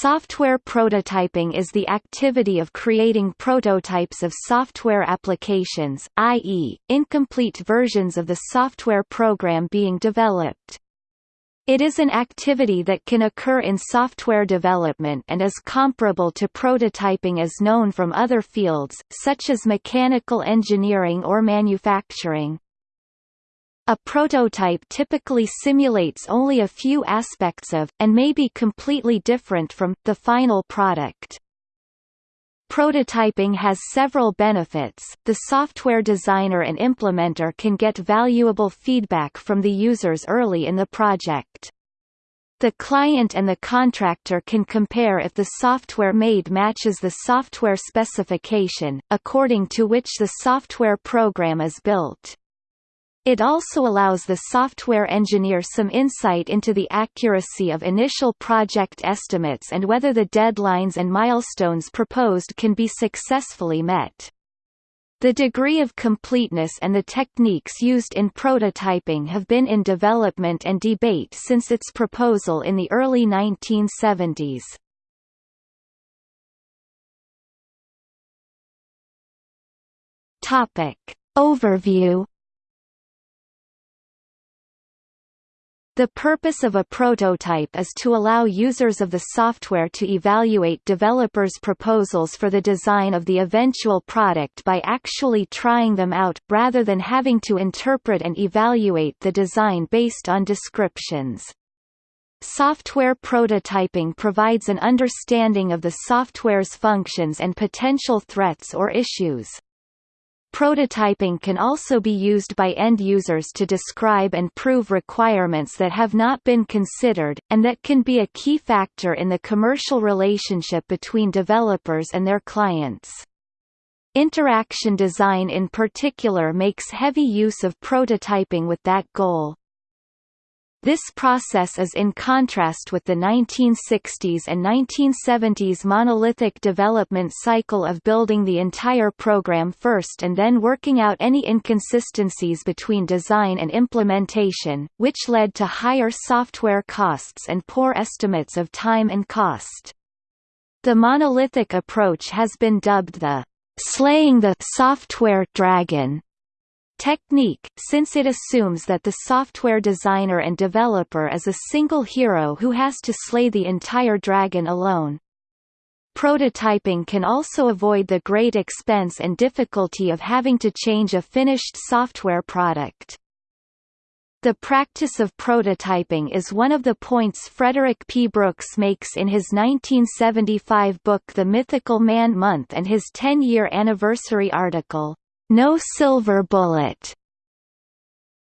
Software prototyping is the activity of creating prototypes of software applications, i.e., incomplete versions of the software program being developed. It is an activity that can occur in software development and is comparable to prototyping as known from other fields, such as mechanical engineering or manufacturing. A prototype typically simulates only a few aspects of, and may be completely different from, the final product. Prototyping has several benefits. The software designer and implementer can get valuable feedback from the users early in the project. The client and the contractor can compare if the software made matches the software specification, according to which the software program is built. It also allows the software engineer some insight into the accuracy of initial project estimates and whether the deadlines and milestones proposed can be successfully met. The degree of completeness and the techniques used in prototyping have been in development and debate since its proposal in the early 1970s. Topic. Overview The purpose of a prototype is to allow users of the software to evaluate developers' proposals for the design of the eventual product by actually trying them out, rather than having to interpret and evaluate the design based on descriptions. Software prototyping provides an understanding of the software's functions and potential threats or issues. Prototyping can also be used by end users to describe and prove requirements that have not been considered, and that can be a key factor in the commercial relationship between developers and their clients. Interaction design in particular makes heavy use of prototyping with that goal. This process is in contrast with the 1960s and 1970s monolithic development cycle of building the entire program first and then working out any inconsistencies between design and implementation, which led to higher software costs and poor estimates of time and cost. The monolithic approach has been dubbed the slaying the software dragon technique, since it assumes that the software designer and developer is a single hero who has to slay the entire dragon alone. Prototyping can also avoid the great expense and difficulty of having to change a finished software product. The practice of prototyping is one of the points Frederick P. Brooks makes in his 1975 book The Mythical Man Month and his 10-year anniversary article, no silver bullet.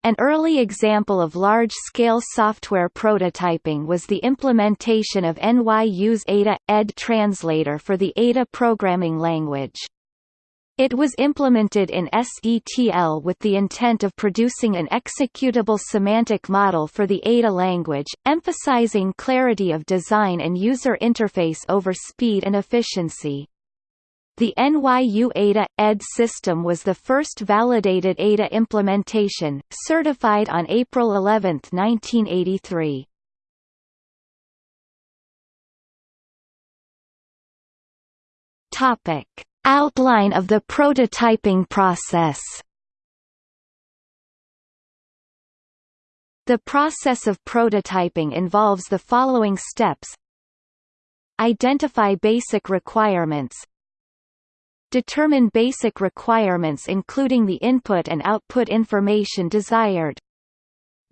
An early example of large-scale software prototyping was the implementation of NYU's Ada – ED translator for the Ada programming language. It was implemented in SETL with the intent of producing an executable semantic model for the Ada language, emphasizing clarity of design and user interface over speed and efficiency. The NYU Ada – ED system was the first validated Ada implementation, certified on April 11, 1983. Topic. Outline of the prototyping process The process of prototyping involves the following steps Identify basic requirements Determine basic requirements including the input and output information desired.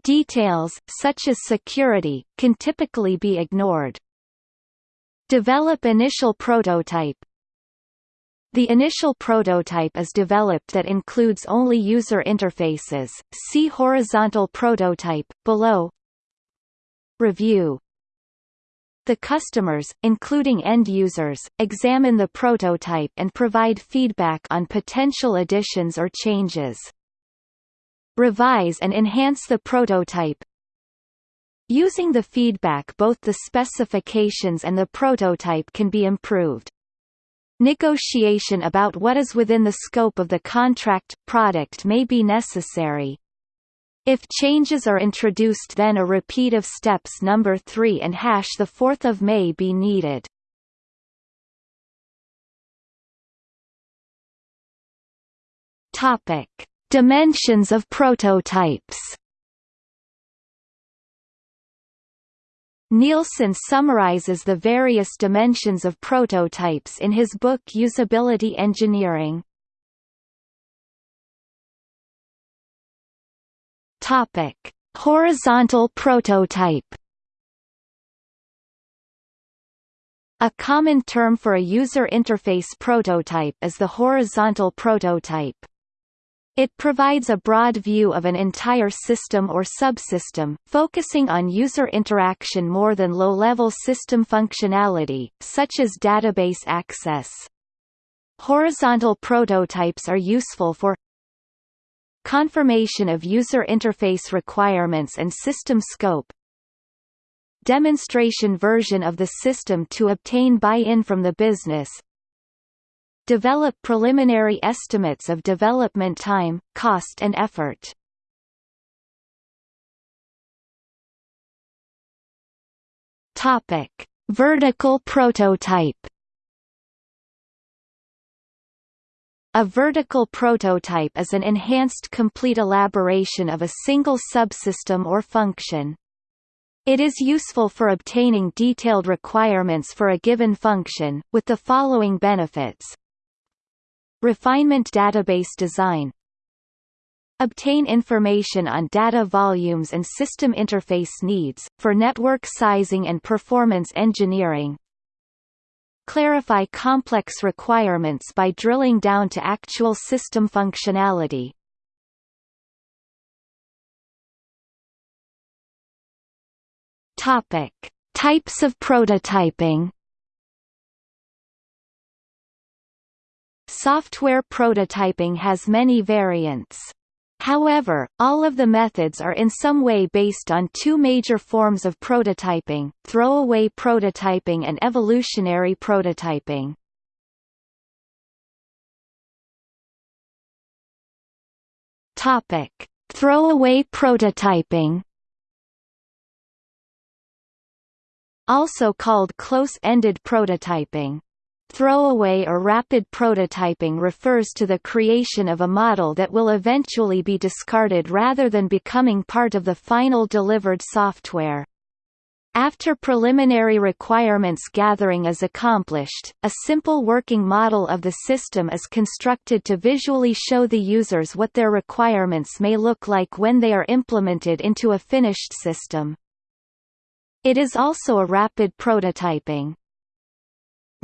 Details, such as security, can typically be ignored. Develop initial prototype. The initial prototype is developed that includes only user interfaces. See horizontal prototype below. Review the customers, including end users, examine the prototype and provide feedback on potential additions or changes. Revise and enhance the prototype. Using the feedback both the specifications and the prototype can be improved. Negotiation about what is within the scope of the contract, product may be necessary. If changes are introduced then a repeat of steps number 3 and hash the 4th of may be needed. Topic: Dimensions of prototypes. Nielsen summarizes the various dimensions of prototypes in his book Usability Engineering. Topic: Horizontal prototype. A common term for a user interface prototype is the horizontal prototype. It provides a broad view of an entire system or subsystem, focusing on user interaction more than low-level system functionality, such as database access. Horizontal prototypes are useful for confirmation of user interface requirements and system scope demonstration version of the system to obtain buy-in from the business develop preliminary estimates of development time, cost and effort. Topic: Vertical prototype A vertical prototype is an enhanced complete elaboration of a single subsystem or function. It is useful for obtaining detailed requirements for a given function, with the following benefits. Refinement database design Obtain information on data volumes and system interface needs, for network sizing and performance engineering, Clarify complex requirements by drilling down to actual system functionality. Topic: Types of prototyping. Software prototyping has many variants. However, all of the methods are in some way based on two major forms of prototyping, throwaway prototyping and evolutionary prototyping. Throwaway prototyping. Also called close-ended prototyping. Throwaway or rapid prototyping refers to the creation of a model that will eventually be discarded rather than becoming part of the final delivered software. After preliminary requirements gathering is accomplished, a simple working model of the system is constructed to visually show the users what their requirements may look like when they are implemented into a finished system. It is also a rapid prototyping.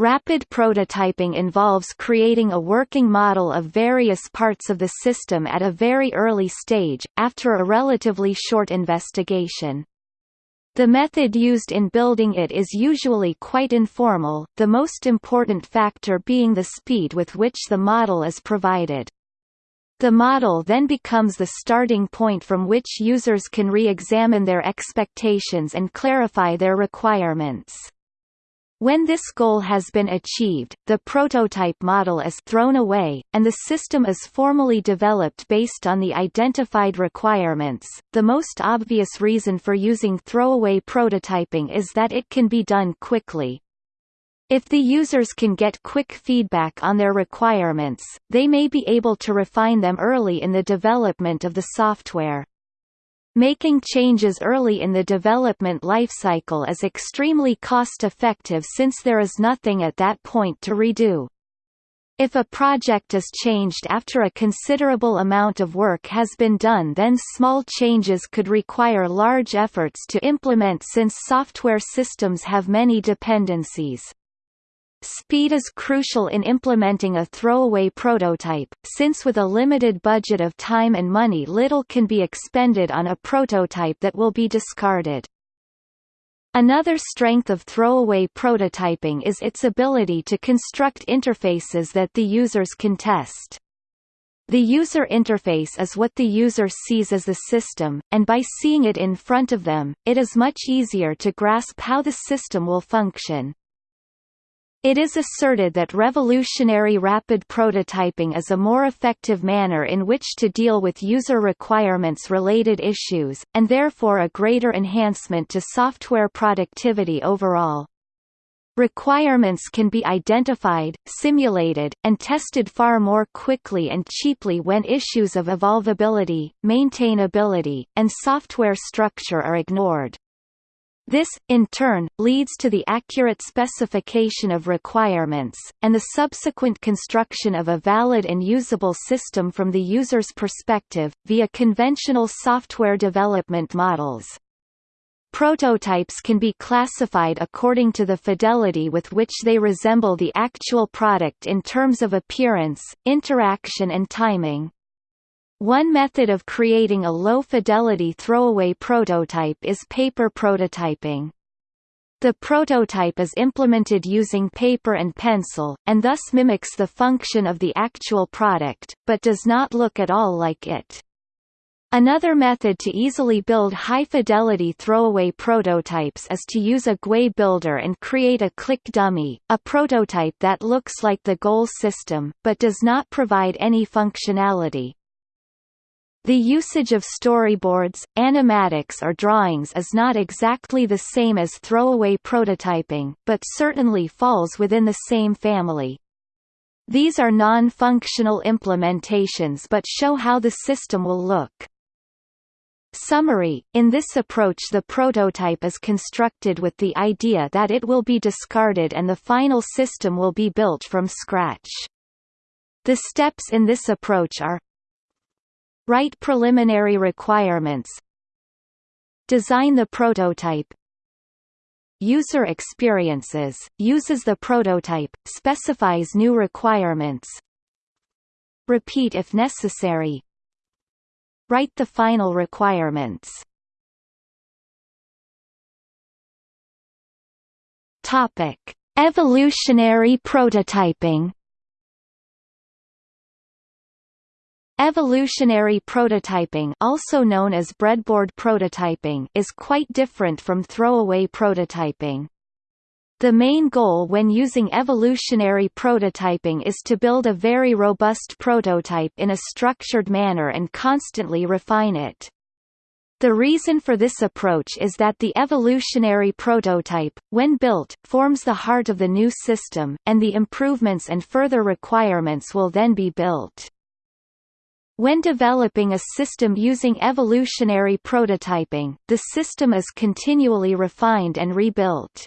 Rapid prototyping involves creating a working model of various parts of the system at a very early stage, after a relatively short investigation. The method used in building it is usually quite informal, the most important factor being the speed with which the model is provided. The model then becomes the starting point from which users can re-examine their expectations and clarify their requirements. When this goal has been achieved, the prototype model is thrown away, and the system is formally developed based on the identified requirements. The most obvious reason for using throwaway prototyping is that it can be done quickly. If the users can get quick feedback on their requirements, they may be able to refine them early in the development of the software. Making changes early in the development lifecycle is extremely cost-effective since there is nothing at that point to redo. If a project is changed after a considerable amount of work has been done then small changes could require large efforts to implement since software systems have many dependencies. Speed is crucial in implementing a throwaway prototype, since with a limited budget of time and money little can be expended on a prototype that will be discarded. Another strength of throwaway prototyping is its ability to construct interfaces that the users can test. The user interface is what the user sees as the system, and by seeing it in front of them, it is much easier to grasp how the system will function. It is asserted that revolutionary rapid prototyping is a more effective manner in which to deal with user requirements-related issues, and therefore a greater enhancement to software productivity overall. Requirements can be identified, simulated, and tested far more quickly and cheaply when issues of evolvability, maintainability, and software structure are ignored. This, in turn, leads to the accurate specification of requirements, and the subsequent construction of a valid and usable system from the user's perspective, via conventional software development models. Prototypes can be classified according to the fidelity with which they resemble the actual product in terms of appearance, interaction and timing. One method of creating a low-fidelity throwaway prototype is paper prototyping. The prototype is implemented using paper and pencil, and thus mimics the function of the actual product, but does not look at all like it. Another method to easily build high-fidelity throwaway prototypes is to use a GUI builder and create a click dummy, a prototype that looks like the goal system, but does not provide any functionality. The usage of storyboards, animatics or drawings is not exactly the same as throwaway prototyping, but certainly falls within the same family. These are non-functional implementations but show how the system will look. Summary, in this approach the prototype is constructed with the idea that it will be discarded and the final system will be built from scratch. The steps in this approach are Write preliminary requirements. Design the prototype. User experiences, uses the prototype, specifies new requirements. Repeat if necessary. Write the final requirements. Topic: Evolutionary prototyping Evolutionary prototyping also known as breadboard prototyping is quite different from throwaway prototyping. The main goal when using evolutionary prototyping is to build a very robust prototype in a structured manner and constantly refine it. The reason for this approach is that the evolutionary prototype, when built, forms the heart of the new system, and the improvements and further requirements will then be built. When developing a system using evolutionary prototyping, the system is continually refined and rebuilt.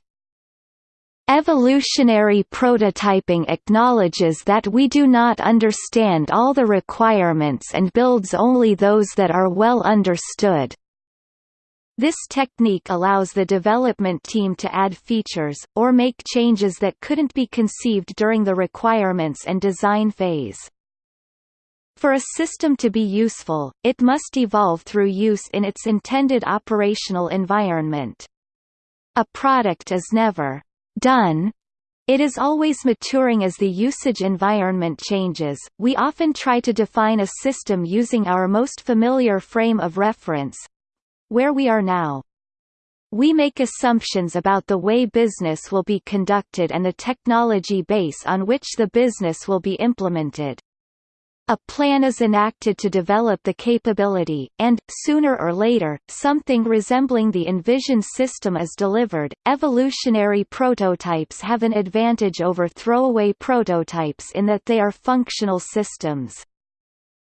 Evolutionary prototyping acknowledges that we do not understand all the requirements and builds only those that are well understood. This technique allows the development team to add features, or make changes that couldn't be conceived during the requirements and design phase. For a system to be useful, it must evolve through use in its intended operational environment. A product is never done it is always maturing as the usage environment changes. We often try to define a system using our most familiar frame of reference where we are now. We make assumptions about the way business will be conducted and the technology base on which the business will be implemented. A plan is enacted to develop the capability, and, sooner or later, something resembling the envisioned system is delivered. Evolutionary prototypes have an advantage over throwaway prototypes in that they are functional systems.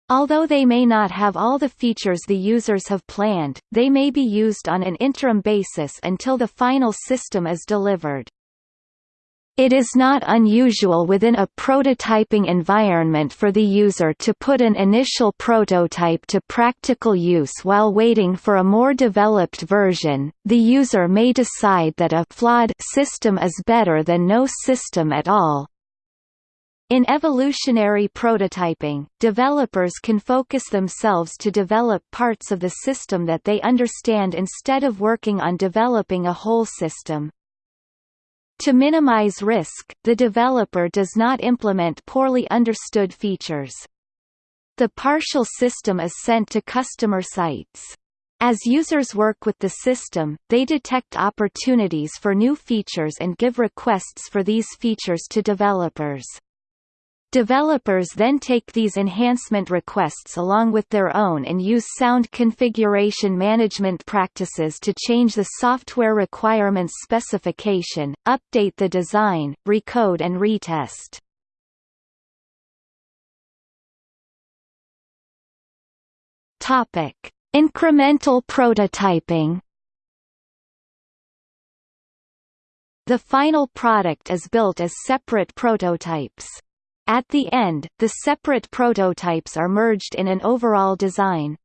Although they may not have all the features the users have planned, they may be used on an interim basis until the final system is delivered. It is not unusual within a prototyping environment for the user to put an initial prototype to practical use while waiting for a more developed version. The user may decide that a flawed system is better than no system at all. In evolutionary prototyping, developers can focus themselves to develop parts of the system that they understand instead of working on developing a whole system. To minimize risk, the developer does not implement poorly understood features. The partial system is sent to customer sites. As users work with the system, they detect opportunities for new features and give requests for these features to developers. Developers then take these enhancement requests along with their own and use sound configuration management practices to change the software requirements specification, update the design, recode and retest. Incremental prototyping The final product is built as separate prototypes. At the end, the separate prototypes are merged in an overall design.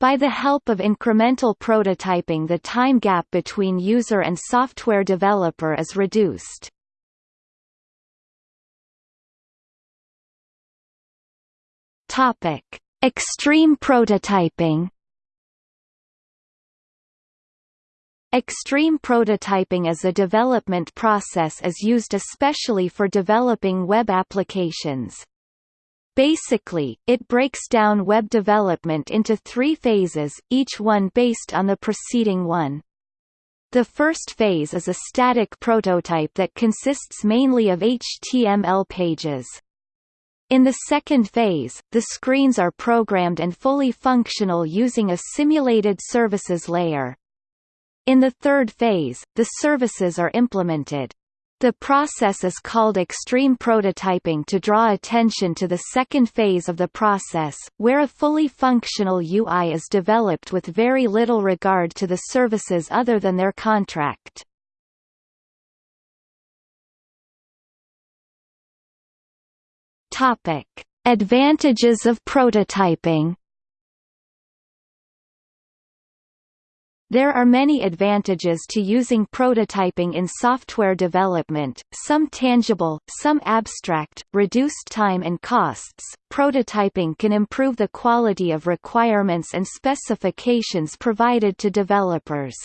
By the help of incremental prototyping the time gap between user and software developer is reduced. Extreme prototyping Extreme prototyping as a development process is used especially for developing web applications. Basically, it breaks down web development into three phases, each one based on the preceding one. The first phase is a static prototype that consists mainly of HTML pages. In the second phase, the screens are programmed and fully functional using a simulated services layer. In the third phase, the services are implemented. The process is called extreme prototyping to draw attention to the second phase of the process, where a fully functional UI is developed with very little regard to the services other than their contract. Advantages of prototyping There are many advantages to using prototyping in software development, some tangible, some abstract, reduced time and costs. Prototyping can improve the quality of requirements and specifications provided to developers.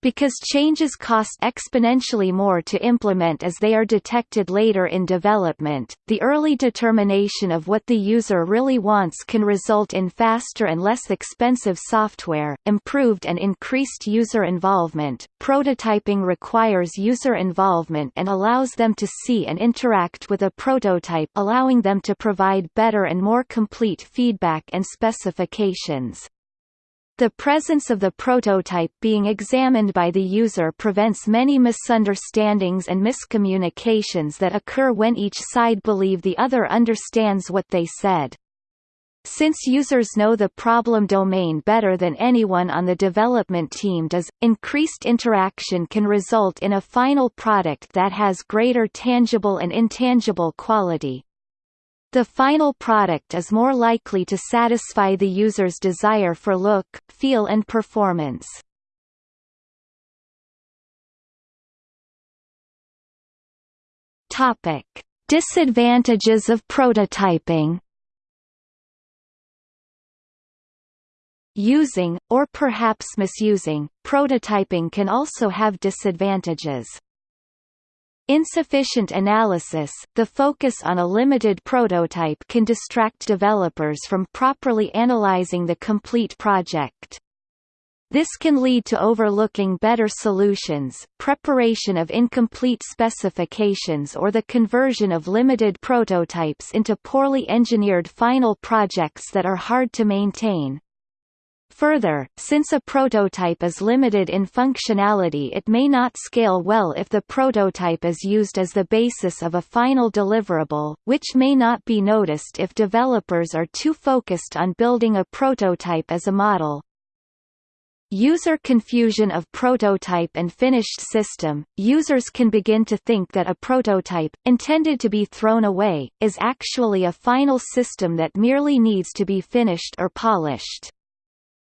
Because changes cost exponentially more to implement as they are detected later in development, the early determination of what the user really wants can result in faster and less expensive software, improved and increased user involvement. Prototyping requires user involvement and allows them to see and interact with a prototype allowing them to provide better and more complete feedback and specifications. The presence of the prototype being examined by the user prevents many misunderstandings and miscommunications that occur when each side believe the other understands what they said. Since users know the problem domain better than anyone on the development team does, increased interaction can result in a final product that has greater tangible and intangible quality. The final product is more likely to satisfy the user's desire for look, feel and performance. Topic: Disadvantages of prototyping. Using, or perhaps misusing, prototyping can also have disadvantages. Insufficient analysis, the focus on a limited prototype can distract developers from properly analyzing the complete project. This can lead to overlooking better solutions, preparation of incomplete specifications or the conversion of limited prototypes into poorly engineered final projects that are hard to maintain. Further, since a prototype is limited in functionality it may not scale well if the prototype is used as the basis of a final deliverable, which may not be noticed if developers are too focused on building a prototype as a model. User confusion of prototype and finished system – Users can begin to think that a prototype, intended to be thrown away, is actually a final system that merely needs to be finished or polished.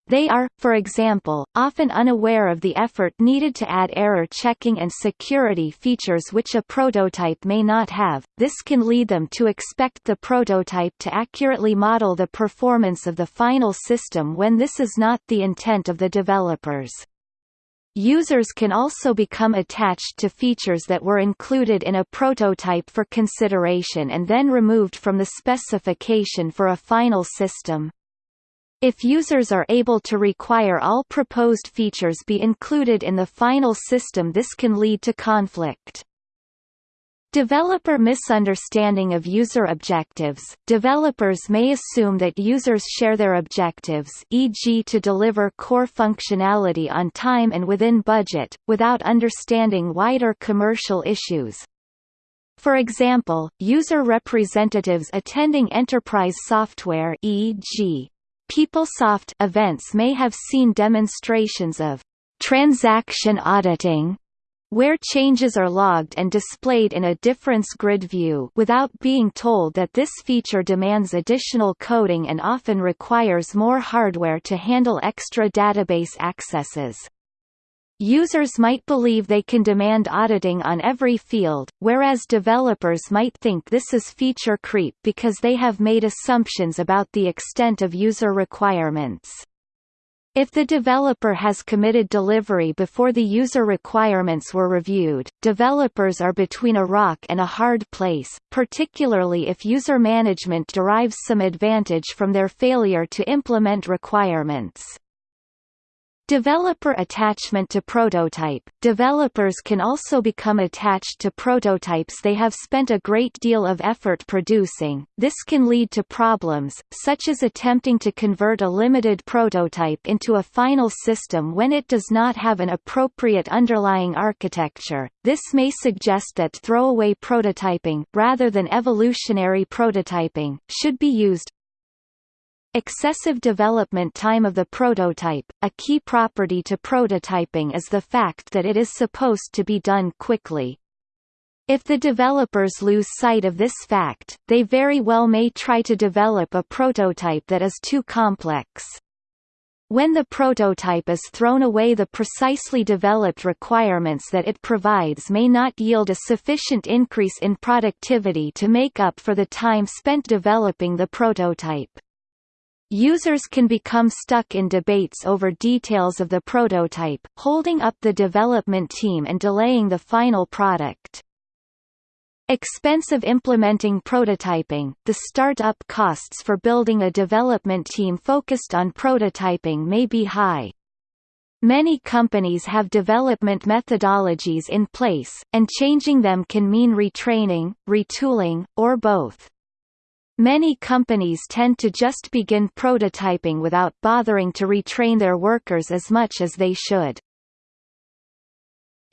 They are, for example, often unaware of the effort needed to add error checking and security features which a prototype may not have. This can lead them to expect the prototype to accurately model the performance of the final system when this is not the intent of the developers. Users can also become attached to features that were included in a prototype for consideration and then removed from the specification for a final system. If users are able to require all proposed features be included in the final system this can lead to conflict. Developer misunderstanding of user objectives – Developers may assume that users share their objectives e.g. to deliver core functionality on time and within budget, without understanding wider commercial issues. For example, user representatives attending enterprise software e.g. PeopleSoft events may have seen demonstrations of transaction auditing where changes are logged and displayed in a difference grid view without being told that this feature demands additional coding and often requires more hardware to handle extra database accesses. Users might believe they can demand auditing on every field, whereas developers might think this is feature creep because they have made assumptions about the extent of user requirements. If the developer has committed delivery before the user requirements were reviewed, developers are between a rock and a hard place, particularly if user management derives some advantage from their failure to implement requirements. Developer attachment to prototype – Developers can also become attached to prototypes they have spent a great deal of effort producing, this can lead to problems, such as attempting to convert a limited prototype into a final system when it does not have an appropriate underlying architecture, this may suggest that throwaway prototyping, rather than evolutionary prototyping, should be used, Excessive development time of the prototype – A key property to prototyping is the fact that it is supposed to be done quickly. If the developers lose sight of this fact, they very well may try to develop a prototype that is too complex. When the prototype is thrown away the precisely developed requirements that it provides may not yield a sufficient increase in productivity to make up for the time spent developing the prototype. Users can become stuck in debates over details of the prototype, holding up the development team and delaying the final product. Expensive implementing prototyping – The start-up costs for building a development team focused on prototyping may be high. Many companies have development methodologies in place, and changing them can mean retraining, retooling, or both. Many companies tend to just begin prototyping without bothering to retrain their workers as much as they should.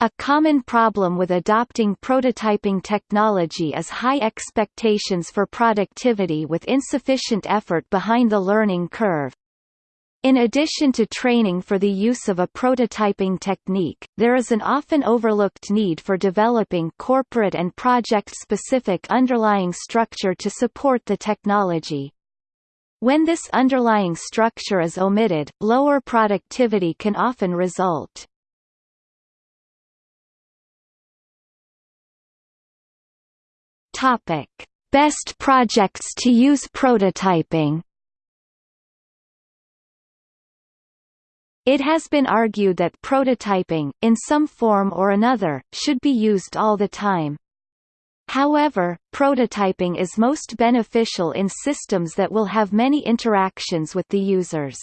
A common problem with adopting prototyping technology is high expectations for productivity with insufficient effort behind the learning curve. In addition to training for the use of a prototyping technique, there is an often overlooked need for developing corporate and project-specific underlying structure to support the technology. When this underlying structure is omitted, lower productivity can often result. Best projects to use prototyping It has been argued that prototyping, in some form or another, should be used all the time. However, prototyping is most beneficial in systems that will have many interactions with the users.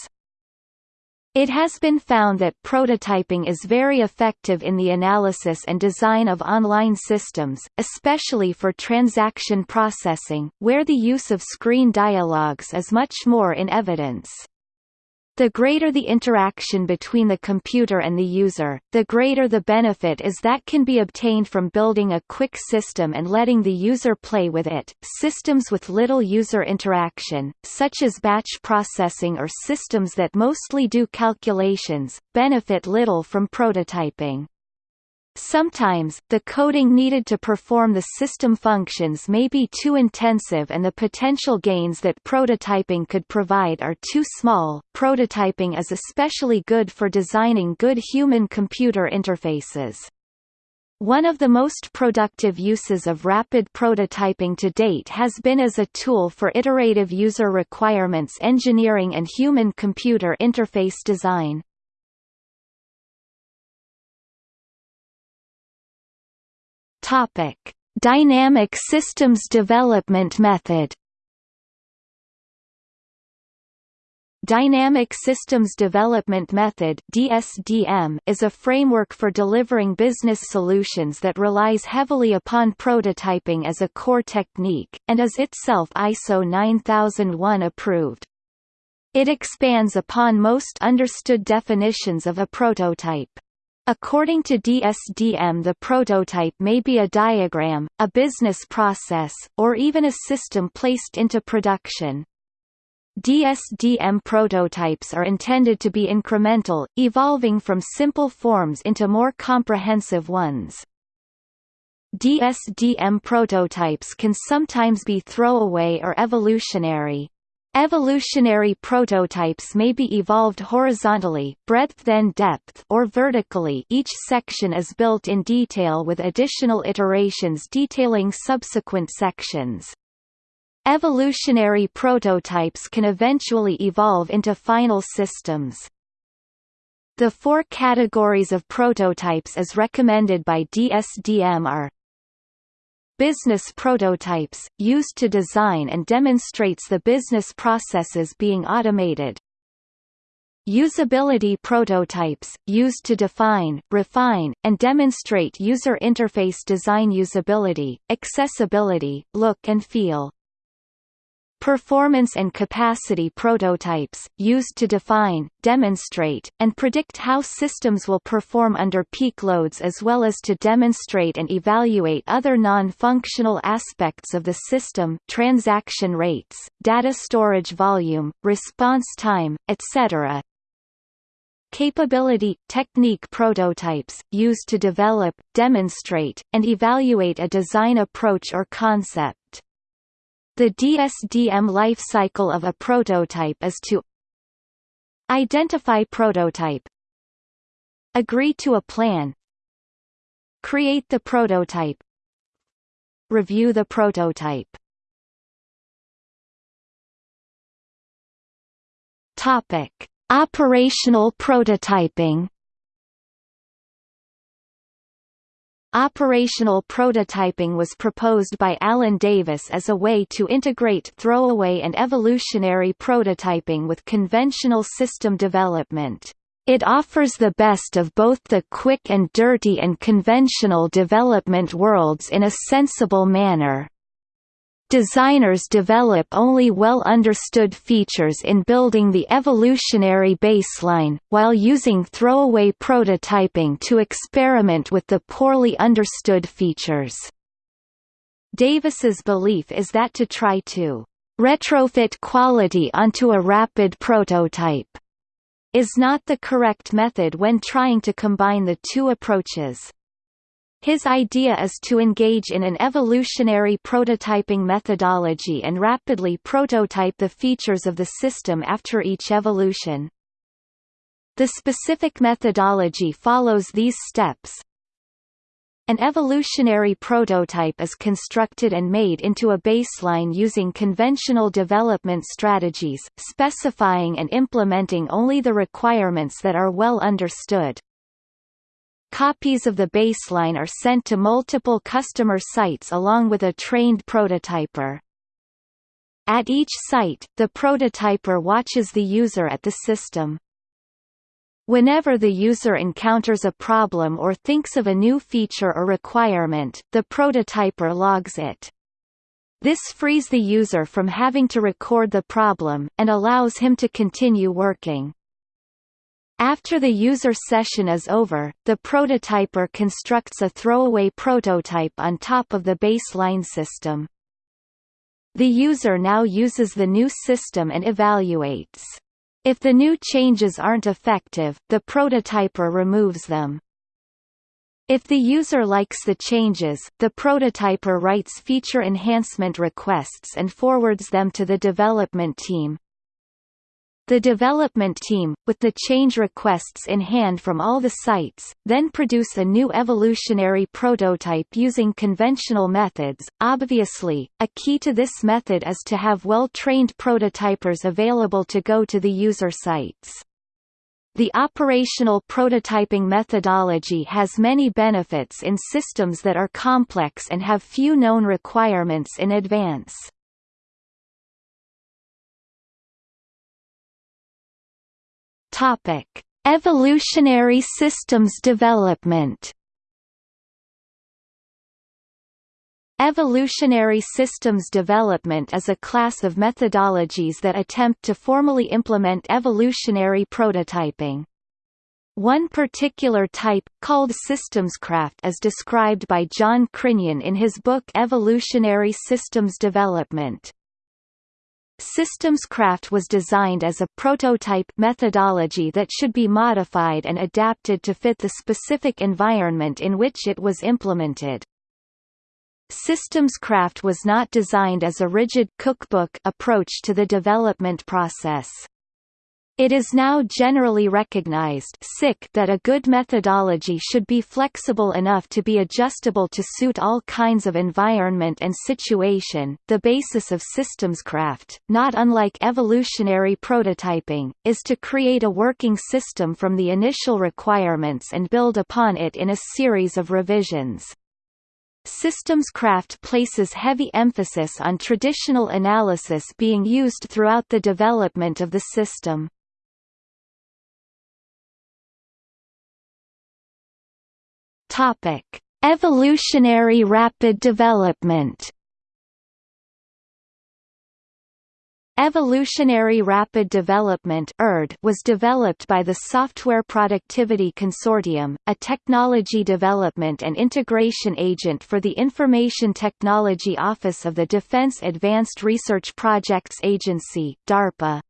It has been found that prototyping is very effective in the analysis and design of online systems, especially for transaction processing, where the use of screen dialogues is much more in evidence. The greater the interaction between the computer and the user, the greater the benefit is that can be obtained from building a quick system and letting the user play with it. Systems with little user interaction, such as batch processing or systems that mostly do calculations, benefit little from prototyping. Sometimes, the coding needed to perform the system functions may be too intensive and the potential gains that prototyping could provide are too small. Prototyping is especially good for designing good human-computer interfaces. One of the most productive uses of rapid prototyping to date has been as a tool for iterative user requirements engineering and human-computer interface design. Topic: Dynamic Systems Development Method. Dynamic Systems Development Method (DSDM) is a framework for delivering business solutions that relies heavily upon prototyping as a core technique and is itself ISO 9001 approved. It expands upon most understood definitions of a prototype. According to DSDM the prototype may be a diagram, a business process, or even a system placed into production. DSDM prototypes are intended to be incremental, evolving from simple forms into more comprehensive ones. DSDM prototypes can sometimes be throwaway or evolutionary. Evolutionary prototypes may be evolved horizontally breadth then depth or vertically each section is built in detail with additional iterations detailing subsequent sections. Evolutionary prototypes can eventually evolve into final systems. The four categories of prototypes as recommended by DSDM are Business prototypes, used to design and demonstrates the business processes being automated. Usability prototypes, used to define, refine, and demonstrate user interface design usability, accessibility, look and feel. Performance and capacity prototypes, used to define, demonstrate, and predict how systems will perform under peak loads as well as to demonstrate and evaluate other non-functional aspects of the system transaction rates, data storage volume, response time, etc. Capability – technique prototypes, used to develop, demonstrate, and evaluate a design approach or concept. The DSDM life cycle of a prototype is to Identify prototype Agree to a plan Create the prototype Review the prototype. Topic: Operational prototyping Operational prototyping was proposed by Alan Davis as a way to integrate throwaway and evolutionary prototyping with conventional system development. It offers the best of both the quick and dirty and conventional development worlds in a sensible manner. Designers develop only well-understood features in building the evolutionary baseline, while using throwaway prototyping to experiment with the poorly understood features. Davis's belief is that to try to retrofit quality onto a rapid prototype is not the correct method when trying to combine the two approaches. His idea is to engage in an evolutionary prototyping methodology and rapidly prototype the features of the system after each evolution. The specific methodology follows these steps. An evolutionary prototype is constructed and made into a baseline using conventional development strategies, specifying and implementing only the requirements that are well understood. Copies of the baseline are sent to multiple customer sites along with a trained prototyper. At each site, the prototyper watches the user at the system. Whenever the user encounters a problem or thinks of a new feature or requirement, the prototyper logs it. This frees the user from having to record the problem, and allows him to continue working. After the user session is over, the prototyper constructs a throwaway prototype on top of the baseline system. The user now uses the new system and evaluates. If the new changes aren't effective, the prototyper removes them. If the user likes the changes, the prototyper writes feature enhancement requests and forwards them to the development team. The development team, with the change requests in hand from all the sites, then produce a new evolutionary prototype using conventional methods. Obviously, a key to this method is to have well-trained prototypers available to go to the user sites. The operational prototyping methodology has many benefits in systems that are complex and have few known requirements in advance. Topic: Evolutionary systems development. Evolutionary systems development is a class of methodologies that attempt to formally implement evolutionary prototyping. One particular type, called systemscraft is described by John Crinion in his book Evolutionary Systems Development. Systemscraft was designed as a prototype methodology that should be modified and adapted to fit the specific environment in which it was implemented. Systemscraft was not designed as a rigid cookbook approach to the development process. It is now generally recognized that a good methodology should be flexible enough to be adjustable to suit all kinds of environment and situation. The basis of systemscraft, not unlike evolutionary prototyping, is to create a working system from the initial requirements and build upon it in a series of revisions. Systemscraft places heavy emphasis on traditional analysis being used throughout the development of the system. Topic: Evolutionary rapid development. Evolutionary Rapid Development was developed by the Software Productivity Consortium, a technology development and integration agent for the Information Technology Office of the Defense Advanced Research Projects Agency DARPA.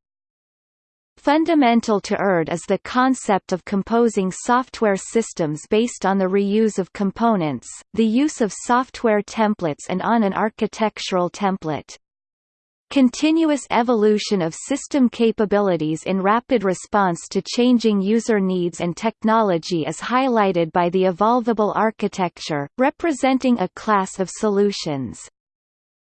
Fundamental to ERD is the concept of composing software systems based on the reuse of components, the use of software templates and on an architectural template. Continuous evolution of system capabilities in rapid response to changing user needs and technology is highlighted by the evolvable architecture, representing a class of solutions.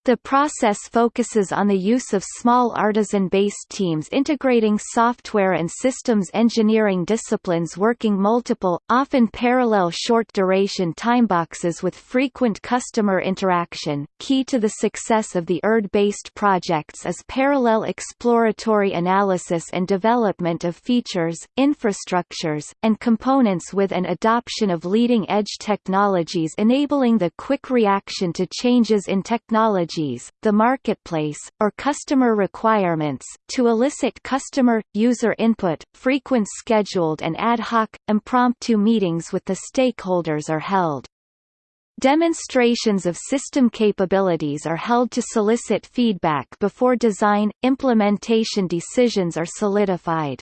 The process focuses on the use of small artisan-based teams integrating software and systems engineering disciplines working multiple, often parallel short-duration timeboxes with frequent customer interaction. Key to the success of the ERD-based projects is parallel exploratory analysis and development of features, infrastructures, and components with an adoption of leading-edge technologies enabling the quick reaction to changes in technology the marketplace, or customer requirements, to elicit customer, user input. Frequent scheduled and ad hoc, impromptu meetings with the stakeholders are held. Demonstrations of system capabilities are held to solicit feedback before design, implementation decisions are solidified.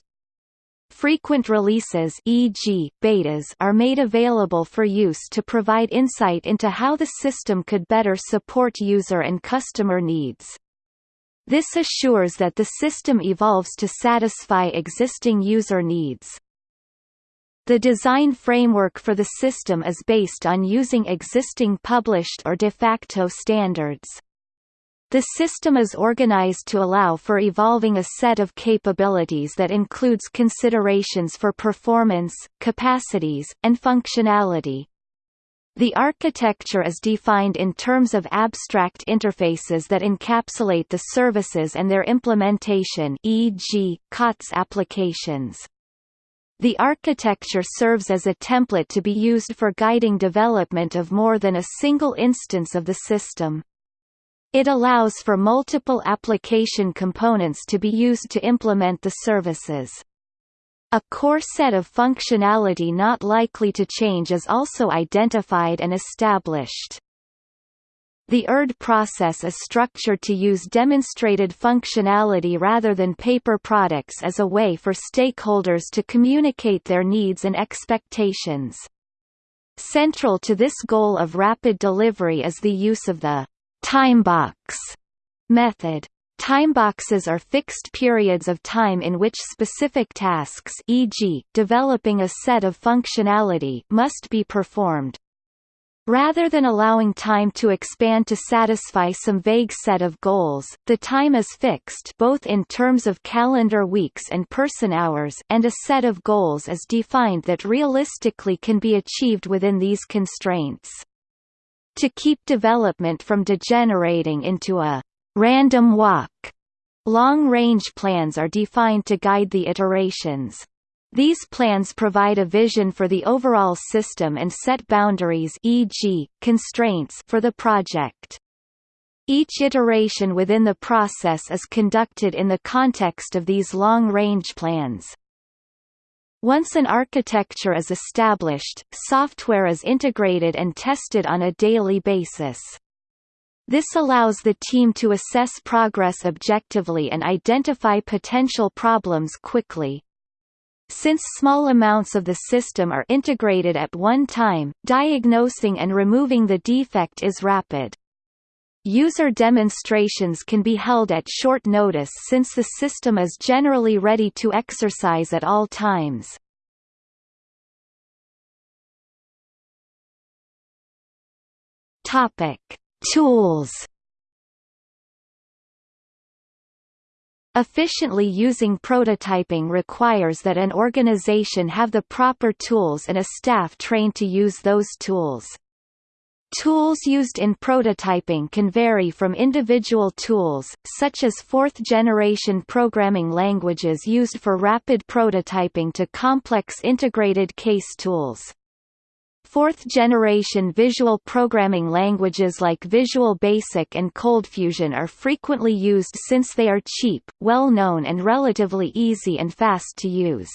Frequent releases e.g., betas are made available for use to provide insight into how the system could better support user and customer needs. This assures that the system evolves to satisfy existing user needs. The design framework for the system is based on using existing published or de facto standards. The system is organized to allow for evolving a set of capabilities that includes considerations for performance, capacities, and functionality. The architecture is defined in terms of abstract interfaces that encapsulate the services and their implementation e.g., COTS applications. The architecture serves as a template to be used for guiding development of more than a single instance of the system. It allows for multiple application components to be used to implement the services. A core set of functionality not likely to change is also identified and established. The ERD process is structured to use demonstrated functionality rather than paper products as a way for stakeholders to communicate their needs and expectations. Central to this goal of rapid delivery is the use of the Timebox method. Timeboxes are fixed periods of time in which specific tasks e.g., developing a set of functionality must be performed. Rather than allowing time to expand to satisfy some vague set of goals, the time is fixed both in terms of calendar weeks and person hours and a set of goals is defined that realistically can be achieved within these constraints. To keep development from degenerating into a random walk, long-range plans are defined to guide the iterations. These plans provide a vision for the overall system and set boundaries e.g., constraints for the project. Each iteration within the process is conducted in the context of these long-range plans. Once an architecture is established, software is integrated and tested on a daily basis. This allows the team to assess progress objectively and identify potential problems quickly. Since small amounts of the system are integrated at one time, diagnosing and removing the defect is rapid. User demonstrations can be held at short notice since the system is generally ready to exercise at all times. Topic: Tools. Efficiently using prototyping requires that an organization have the proper tools and a staff trained to use those tools. Tools used in prototyping can vary from individual tools, such as fourth-generation programming languages used for rapid prototyping to complex integrated case tools. Fourth-generation visual programming languages like Visual Basic and ColdFusion are frequently used since they are cheap, well-known and relatively easy and fast to use.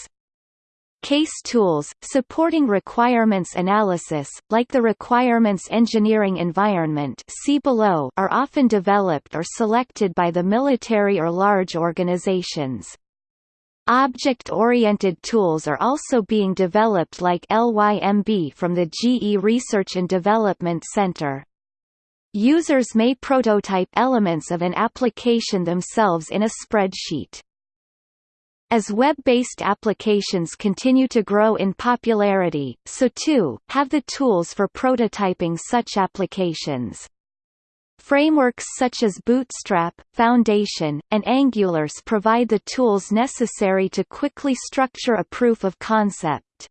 Case tools, supporting requirements analysis, like the requirements engineering environment see below, are often developed or selected by the military or large organizations. Object-oriented tools are also being developed like LYMB from the GE Research and Development Center. Users may prototype elements of an application themselves in a spreadsheet. As web-based applications continue to grow in popularity, so too, have the tools for prototyping such applications. Frameworks such as Bootstrap, Foundation, and AngularJS provide the tools necessary to quickly structure a proof of concept.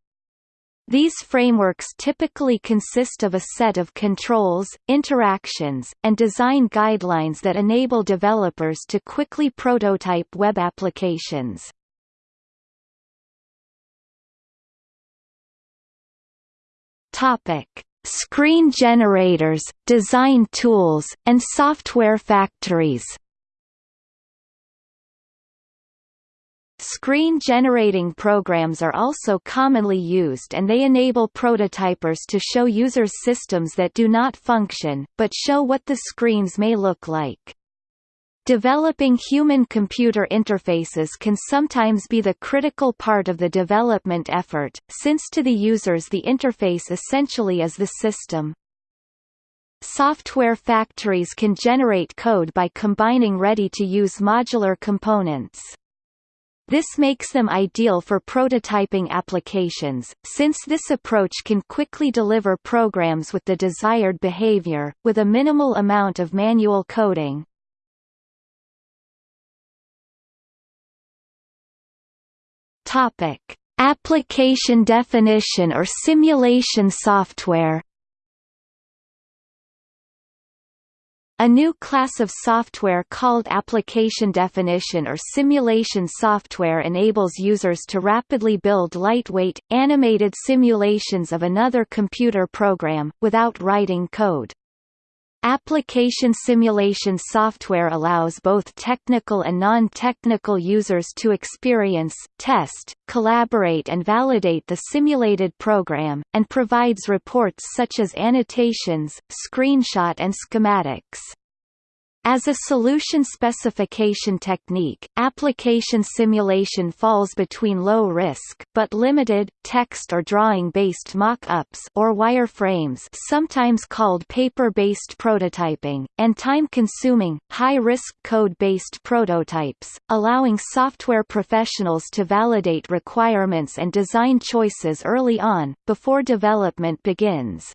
These frameworks typically consist of a set of controls, interactions, and design guidelines that enable developers to quickly prototype web applications. Topic: Screen generators, design tools, and software factories. Screen-generating programs are also commonly used and they enable prototypers to show users systems that do not function, but show what the screens may look like. Developing human-computer interfaces can sometimes be the critical part of the development effort, since to the users the interface essentially is the system. Software factories can generate code by combining ready-to-use modular components. This makes them ideal for prototyping applications, since this approach can quickly deliver programs with the desired behavior, with a minimal amount of manual coding. Topic: Application definition or simulation software. A new class of software called application definition or simulation software enables users to rapidly build lightweight, animated simulations of another computer program, without writing code. Application simulation software allows both technical and non-technical users to experience, test, collaborate and validate the simulated program, and provides reports such as annotations, screenshot and schematics. As a solution specification technique, application simulation falls between low-risk but limited, text or drawing-based mock-ups or wireframes sometimes called paper-based prototyping, and time-consuming, high-risk code-based prototypes, allowing software professionals to validate requirements and design choices early on, before development begins.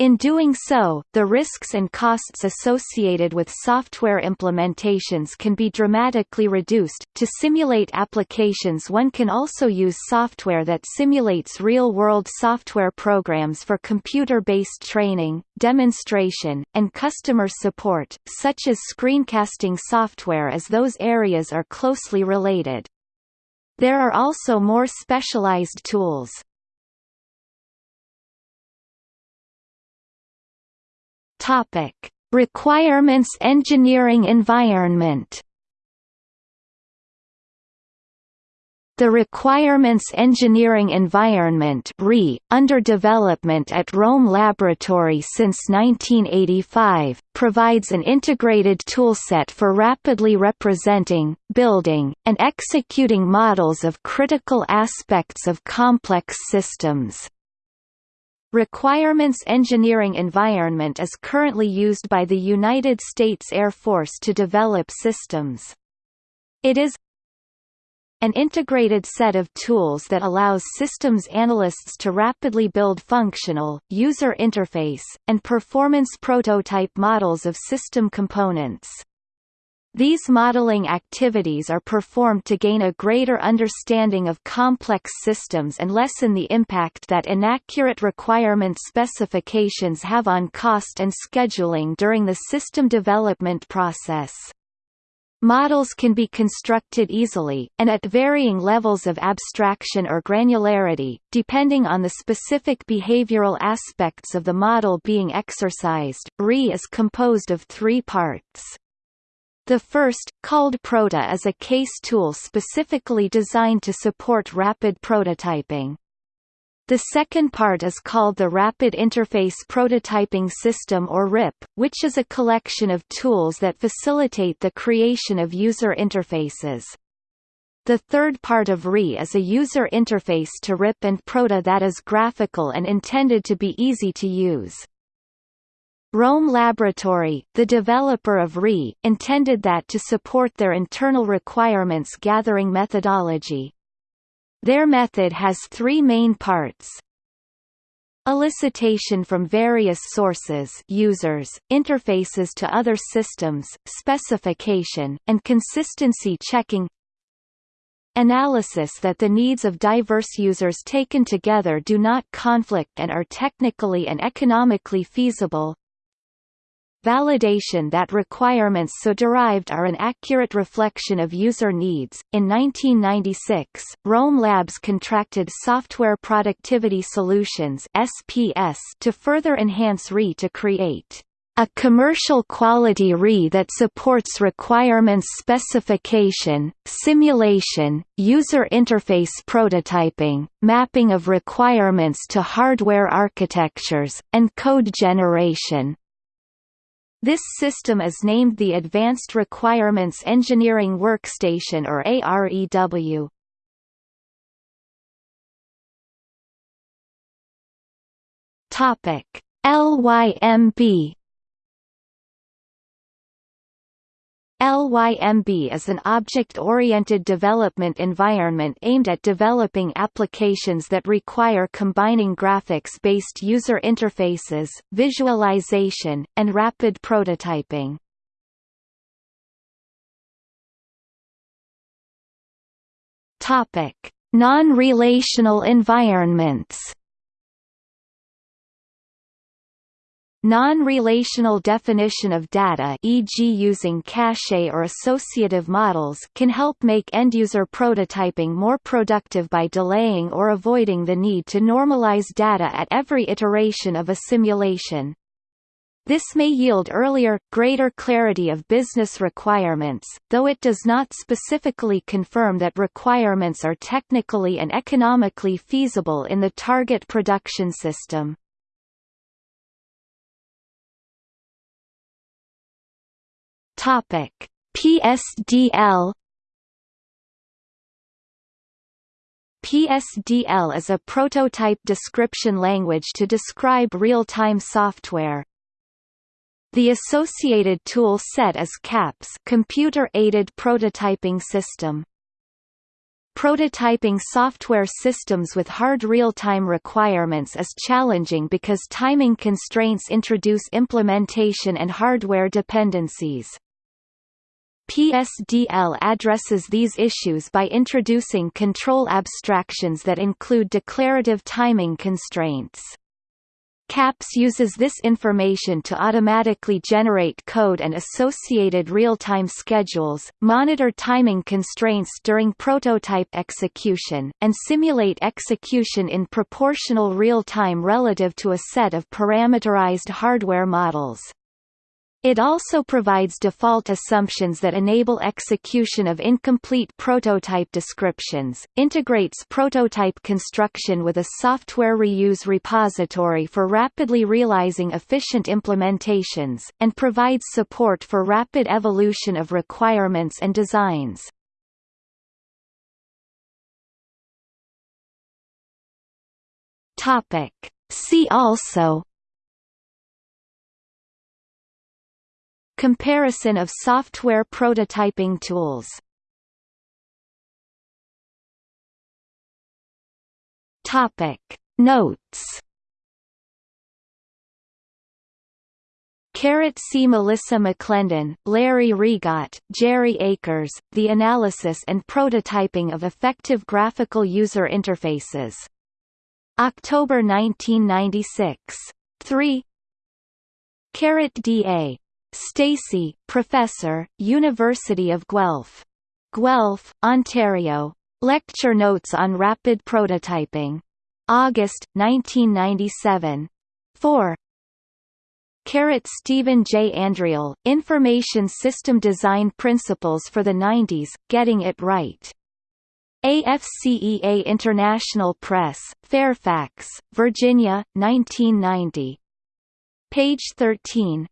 In doing so, the risks and costs associated with software implementations can be dramatically reduced. To simulate applications, one can also use software that simulates real-world software programs for computer-based training, demonstration, and customer support, such as screencasting software as those areas are closely related. There are also more specialized tools. Topic: Requirements engineering environment. The Requirements Engineering Environment under development at Rome Laboratory since 1985, provides an integrated toolset for rapidly representing, building, and executing models of critical aspects of complex systems. Requirements Engineering Environment is currently used by the United States Air Force to develop systems. It is an integrated set of tools that allows systems analysts to rapidly build functional, user interface, and performance prototype models of system components. These modeling activities are performed to gain a greater understanding of complex systems and lessen the impact that inaccurate requirement specifications have on cost and scheduling during the system development process. Models can be constructed easily, and at varying levels of abstraction or granularity, depending on the specific behavioral aspects of the model being exercised. RE is composed of three parts. The first, called proto is a case tool specifically designed to support rapid prototyping. The second part is called the Rapid Interface Prototyping System or RIP, which is a collection of tools that facilitate the creation of user interfaces. The third part of RE is a user interface to RIP and proto that is graphical and intended to be easy to use. Rome Laboratory, the developer of RE, intended that to support their internal requirements gathering methodology. Their method has three main parts. Elicitation from various sources users, interfaces to other systems, specification, and consistency checking Analysis that the needs of diverse users taken together do not conflict and are technically and economically feasible Validation that requirements so derived are an accurate reflection of user needs. In 1996, Rome Labs contracted Software Productivity Solutions (SPS) to further enhance RE to create a commercial quality RE that supports requirements specification, simulation, user interface prototyping, mapping of requirements to hardware architectures, and code generation. This system is named the Advanced Requirements Engineering Workstation or AREW. Topic: LYMB LYMB is an object-oriented development environment aimed at developing applications that require combining graphics-based user interfaces, visualization, and rapid prototyping. Non-relational environments Non-relational definition of data e.g. using cache or associative models can help make end-user prototyping more productive by delaying or avoiding the need to normalize data at every iteration of a simulation. This may yield earlier, greater clarity of business requirements, though it does not specifically confirm that requirements are technically and economically feasible in the target production system. Topic: PSDL PSDL is a prototype description language to describe real-time software. The associated tool set is CAPS computer-aided prototyping system. Prototyping software systems with hard real-time requirements is challenging because timing constraints introduce implementation and hardware dependencies. PSDL addresses these issues by introducing control abstractions that include declarative timing constraints. CAPS uses this information to automatically generate code and associated real-time schedules, monitor timing constraints during prototype execution, and simulate execution in proportional real-time relative to a set of parameterized hardware models. It also provides default assumptions that enable execution of incomplete prototype descriptions, integrates prototype construction with a software reuse repository for rapidly realizing efficient implementations, and provides support for rapid evolution of requirements and designs. See also Comparison of software prototyping tools Notes Carrot C. Melissa McClendon, Larry Regot, Gerri Akers, The Analysis and Prototyping of Effective Graphical User Interfaces. October 1996. 3 Carrot D.A. Stacey, Professor, University of Guelph. Guelph, Ontario. Lecture Notes on Rapid Prototyping. August, 1997. 4. Carrot Stephen J. Andriole, Information System Design Principles for the 90s, Getting It Right. AFCEA International Press, Fairfax, Virginia, 1990. Page 13.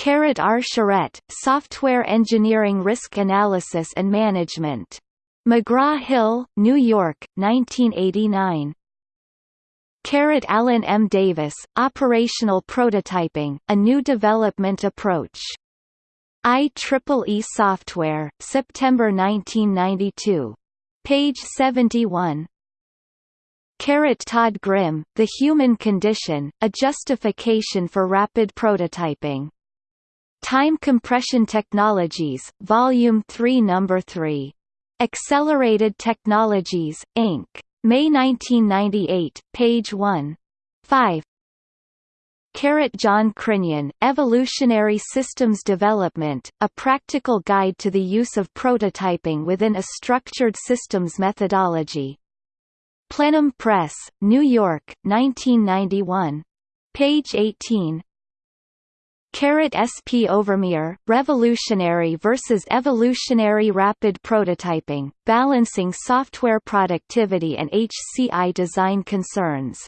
Carrot R. Charette, Software Engineering Risk Analysis and Management. McGraw-Hill, New York, 1989. Carrot Alan M. Davis, Operational Prototyping, A New Development Approach. IEEE Software, September 1992. Page 71. Carrot Todd Grimm, The Human Condition, A Justification for Rapid Prototyping. Time Compression Technologies, Volume 3 No. 3. Accelerated Technologies, Inc. May 1998, page 1. 5. Carrot John Crinnion, Evolutionary Systems Development, A Practical Guide to the Use of Prototyping Within a Structured Systems Methodology. Plenum Press, New York, 1991. Page 18. Carrot SP Overmyer, Revolutionary versus Evolutionary Rapid Prototyping, Balancing Software Productivity and HCI Design Concerns.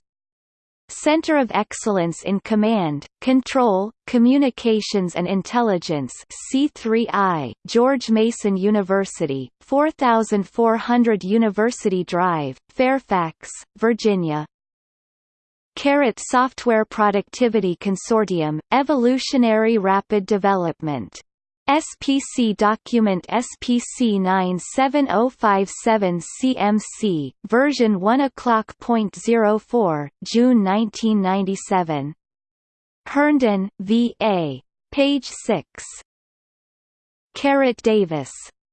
Center of Excellence in Command, Control, Communications and Intelligence C3I, George Mason University, 4400 University Drive, Fairfax, Virginia, Carrot Software Productivity Consortium, Evolutionary Rapid Development. SPC document SPC 97057 CMC, version 1 o'clock.04, June 1997. Herndon, V.A. Page 6. Carrot Davis.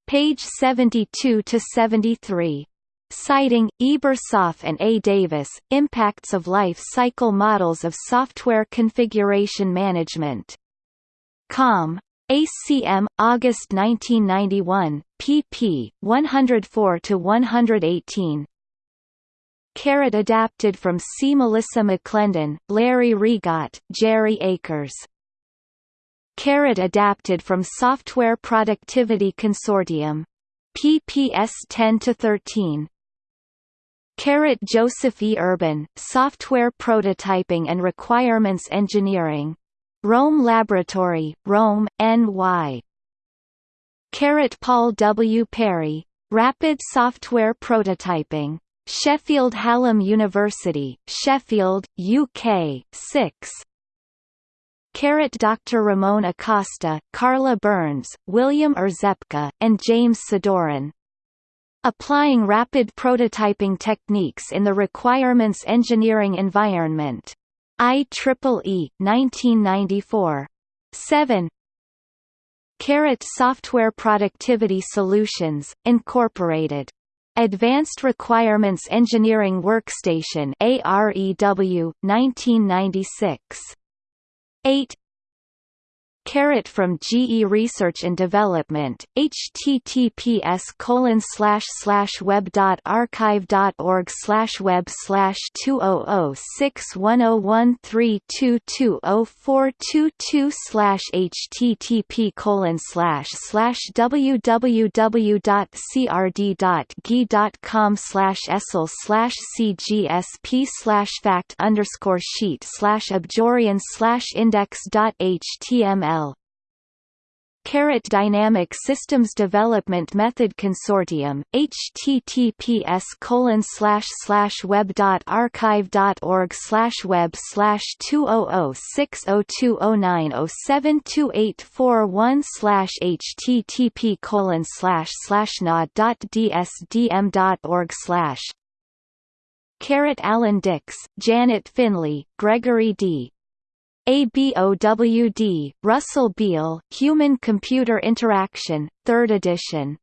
Page 72 to 73 citing, Ebersoff and A. Davis, Impacts of Life Cycle Models of Software Configuration Management. Com. ACM, August 1991, pp. 104–118 Carrot adapted from C. Melissa McClendon, Larry Regot, Gerri Akers. Carrot adapted from Software Productivity Consortium. PPS 10–13 Carrot Joseph E. Urban, Software Prototyping and Requirements Engineering. Rome Laboratory, Rome, NY. Carrot Paul W. Perry, Rapid Software Prototyping. Sheffield Hallam University, Sheffield, UK, 6 Carrot Dr. Ramon Acosta, Carla Burns, William Rzepka, and James Sidorin. Applying rapid prototyping techniques in the requirements engineering environment. IEEE 1994. 7 Carrot Software Productivity Solutions, Incorporated. Advanced Requirements Engineering Workstation AREW 1996 8 Carrot from GE Research and Development, https colon slash slash web dot archive dot org slash web slash two oh oh six one oh one three two two oh four two two slash http colon slash slash www dot crd dot gi dot com slash esl slash cgsp slash fact underscore sheet slash abjorian slash index dot html Carrot Dynamic Systems Development Method Consortium, https colon slash slash web dot archive dot org slash web slash two oh oh six oh two oh nine oh seven two eight four one slash http colon slash slash nod dot dsdm dot org slash Carrot Alan Dix, Janet Finlay, Gregory D. ABOWD, Russell Beale, Human-Computer Interaction, 3rd edition